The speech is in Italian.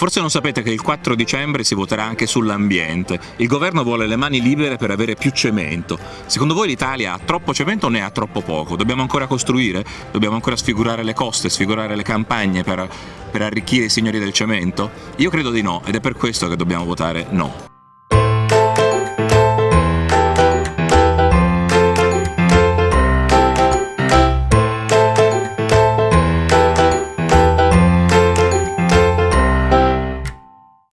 Forse non sapete che il 4 dicembre si voterà anche sull'ambiente. Il governo vuole le mani libere per avere più cemento. Secondo voi l'Italia ha troppo cemento o ne ha troppo poco? Dobbiamo ancora costruire? Dobbiamo ancora sfigurare le coste, sfigurare le campagne per, per arricchire i signori del cemento? Io credo di no ed è per questo che dobbiamo votare no.